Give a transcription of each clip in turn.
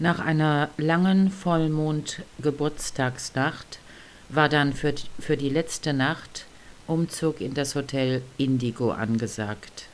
Nach einer langen Vollmond-Geburtstagsnacht war dann für, für die letzte Nacht Umzug in das Hotel Indigo angesagt.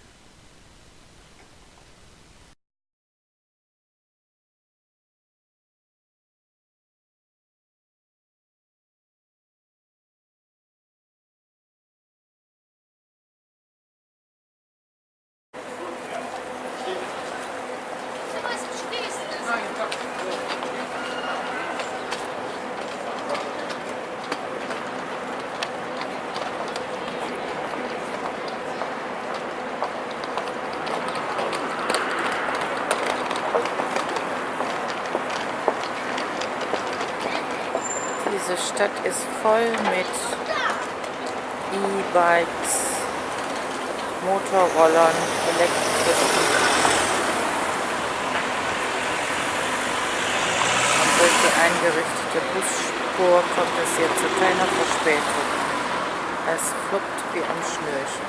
Diese Stadt ist voll mit E-Bikes, Motorrollern, elektrischen. Und durch die eingerichtete Busspur kommt es hier zu keiner Verspätung. Es fluppt wie am Schnürchen.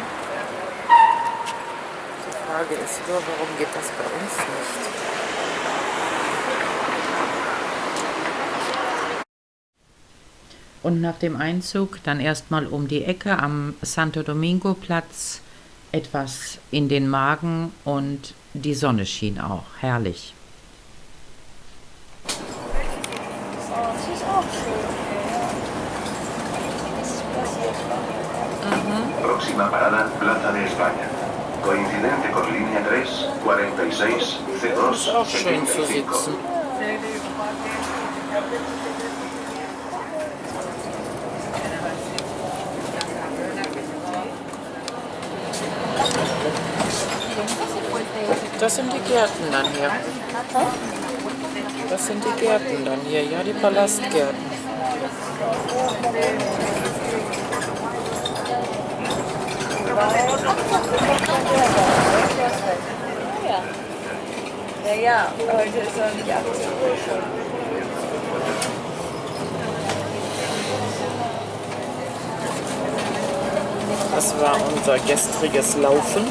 Die Frage ist nur, warum geht das bei uns nicht? Und nach dem Einzug dann erstmal um die Ecke am Santo Domingo Platz etwas in den Magen und die Sonne schien auch. Herrlich. Próxima parada, Plaza de España. Coincidente con línea 3, 46, C2, 75. Das sind die Gärten dann hier. Das sind die Gärten dann hier, ja, die Palastgärten. Ja, ja, heute ist noch nicht 18 Uhr schon. Das war unser gestriges Laufen.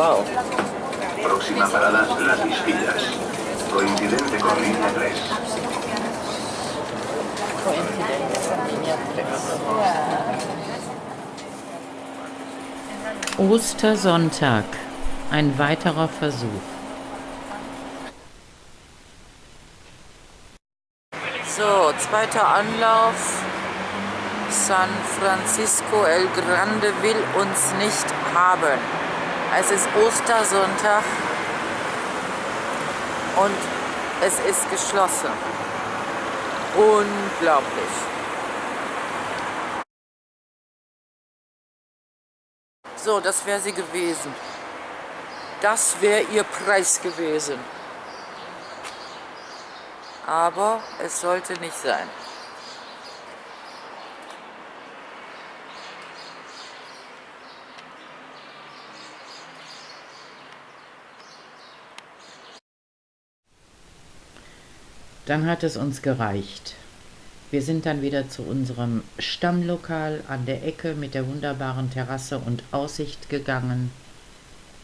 Wow. Próxima parada, Las Vistillas. Coincidente con línea 3. Ostersonntag. Ein weiterer Versuch. So, zweiter Anlauf. San Francisco El Grande will uns nicht haben. Es ist Ostersonntag und es ist geschlossen. Unglaublich. So, das wäre sie gewesen. Das wäre ihr Preis gewesen. Aber es sollte nicht sein. Dann hat es uns gereicht. Wir sind dann wieder zu unserem Stammlokal an der Ecke mit der wunderbaren Terrasse und Aussicht gegangen.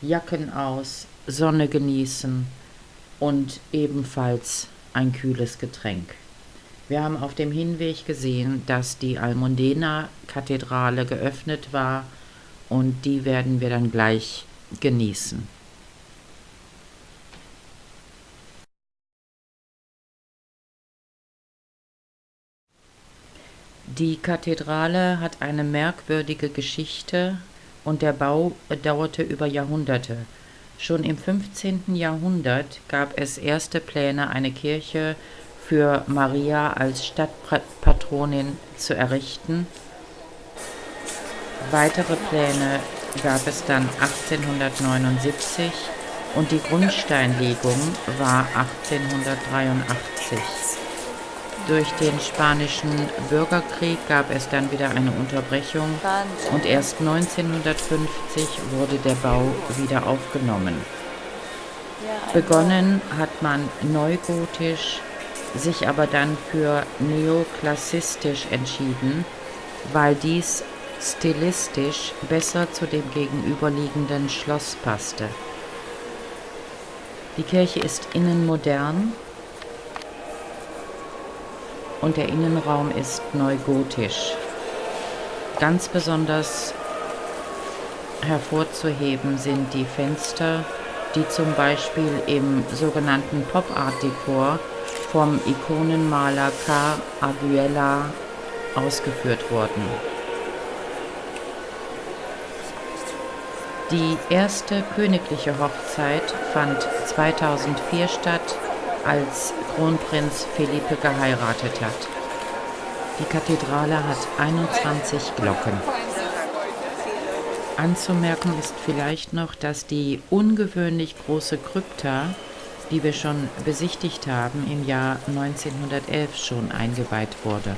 Jacken aus, Sonne genießen und ebenfalls ein kühles Getränk. Wir haben auf dem Hinweg gesehen, dass die Almudena-Kathedrale geöffnet war und die werden wir dann gleich genießen. Die Kathedrale hat eine merkwürdige Geschichte und der Bau dauerte über Jahrhunderte. Schon im 15. Jahrhundert gab es erste Pläne, eine Kirche für Maria als Stadtpatronin zu errichten. Weitere Pläne gab es dann 1879 und die Grundsteinlegung war 1883. Durch den spanischen Bürgerkrieg gab es dann wieder eine Unterbrechung und erst 1950 wurde der Bau wieder aufgenommen. Begonnen hat man neugotisch, sich aber dann für neoklassistisch entschieden, weil dies stilistisch besser zu dem gegenüberliegenden Schloss passte. Die Kirche ist innen modern und der Innenraum ist neugotisch. Ganz besonders hervorzuheben sind die Fenster, die zum Beispiel im sogenannten Pop Art Dekor vom Ikonenmaler K. Aguela ausgeführt wurden. Die erste königliche Hochzeit fand 2004 statt, als Kronprinz Felipe geheiratet hat. Die Kathedrale hat 21 Glocken. Anzumerken ist vielleicht noch, dass die ungewöhnlich große Krypta, die wir schon besichtigt haben, im Jahr 1911 schon eingeweiht wurde.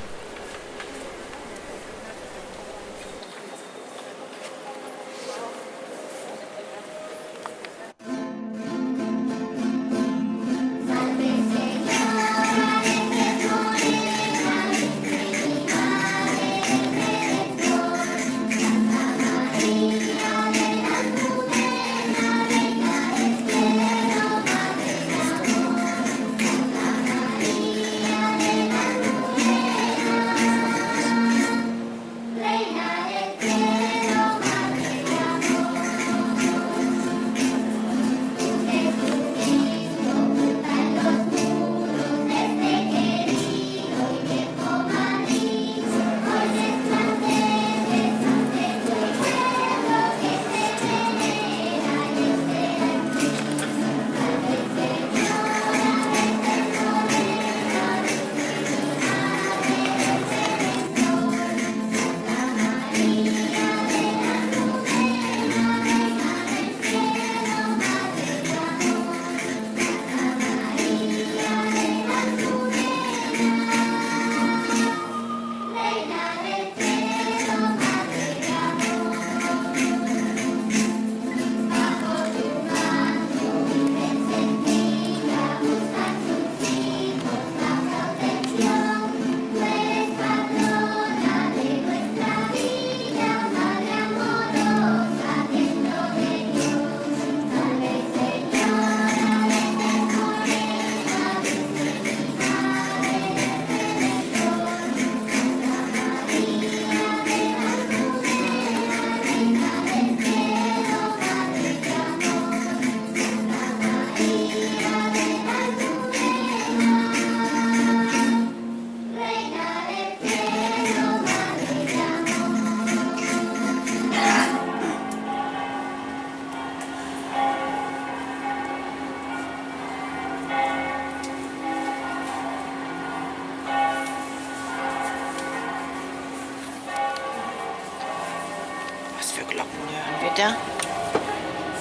Weiter?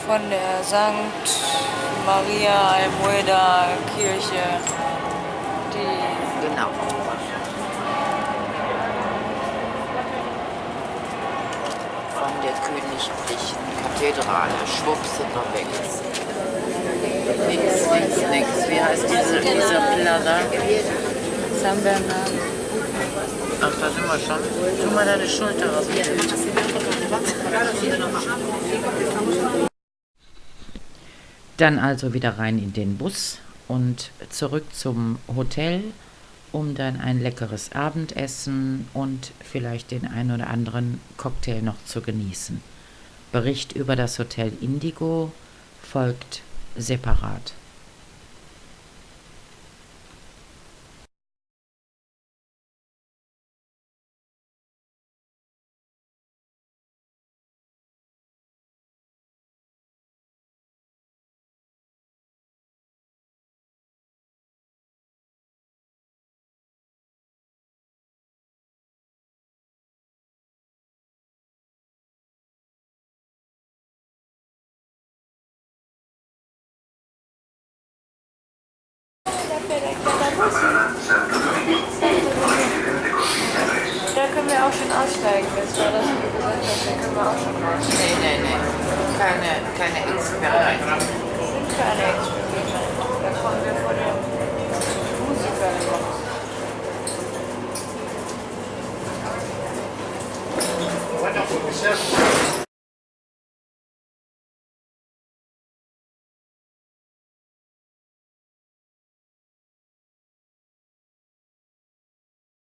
Von der St. Maria Almueda Kirche. Die Genau. Von der königlichen Kathedrale. Schwupps sind wir weg. Nix, nix, nix. Wie heißt diese, dieser Plaza? San Bernardo. Ach, da sind wir schon. Tu mal deine Schulter raus. Dann also wieder rein in den Bus und zurück zum Hotel, um dann ein leckeres Abendessen und vielleicht den ein oder anderen Cocktail noch zu genießen. Bericht über das Hotel Indigo folgt separat. Da können wir auch schon aussteigen. Das war das, wie du gesagt hast. Da können wir auch schon raus. Nee, nee, nee. Keine, keine sind keine Experimente.